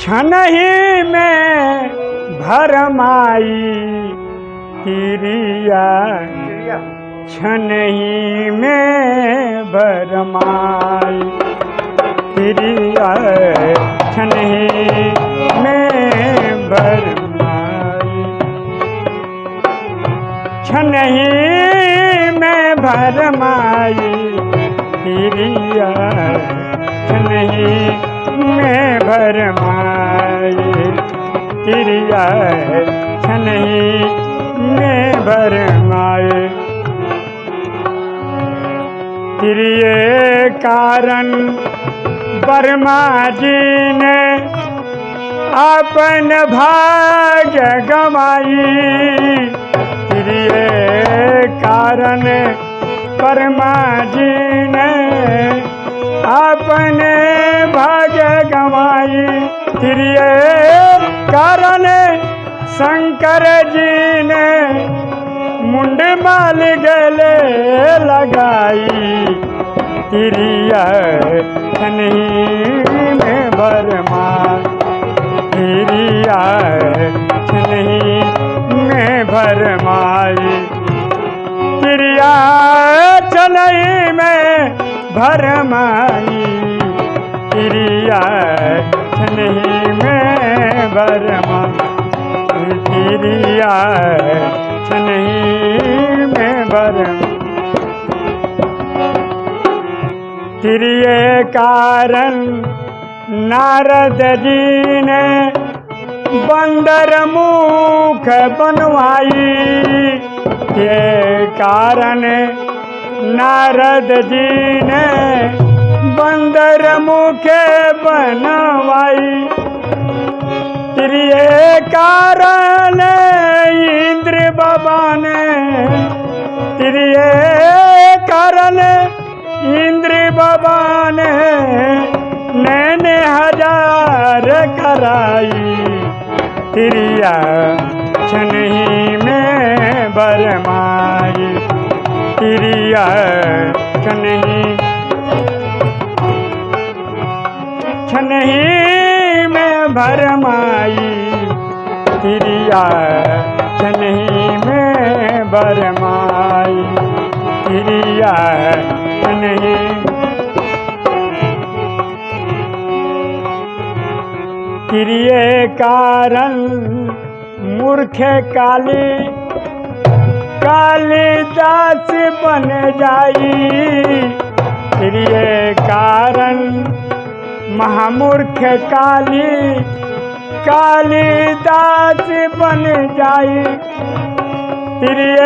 क्षण ही में भरमाई तिरिया क्षण ही में भरमाई तिरिया क्षण ही में भरमाई क्षण ही में भरमाई तिरिया क्षण ही में भरमाई तिरिया क्षण ही में भरमाए तिरिये कारण वर्मा जी ने अपन भाग गवाई। तिरिये कारण वर्मा जी ने अपने भाग्य गवाई। त्रिये कारण शंकर जी ने मुंड माल गले लगाई। त्रिय में भरमा भरमाई तिरिया छनही में भरमा तिरिया छनही में भरमा तिरिये कारण नारद जी ने बंदर मुख बनवाई के कारण नारद जी ने बंदर मुख बनवाई। तिरिये कारण इंद्र बाबा ने तिरिये कारण इंद्र बाबा ने नैने हज़ार कराई। त्रिया क्षण ही में बरमाई ही में भरमाई तिरिया क्षण ही में बरमाई तिरिया क्षण ही कारण मूर्ख काली कालिदास बन जाई। प्रिय कारण महामूर्ख काली कालिदास बन जाई। प्रिय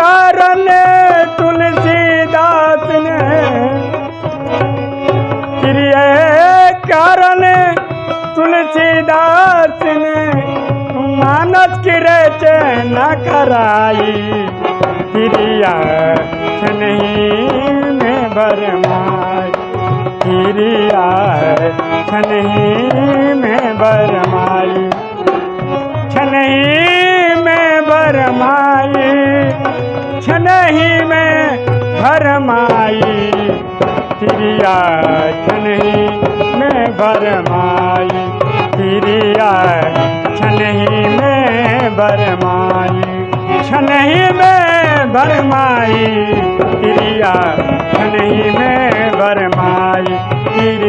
कारण तुलसीदास मानस की रचना कराई तिरिया छनही में बरमाई। तिरिया छनही में बरमाई छनही में बरमाई छनही में भरमाई। तिरिया छनही में भरमाई छनही में भरमाई छनही में बरमाई। क्रिया छनही में बरमाई। तिरिया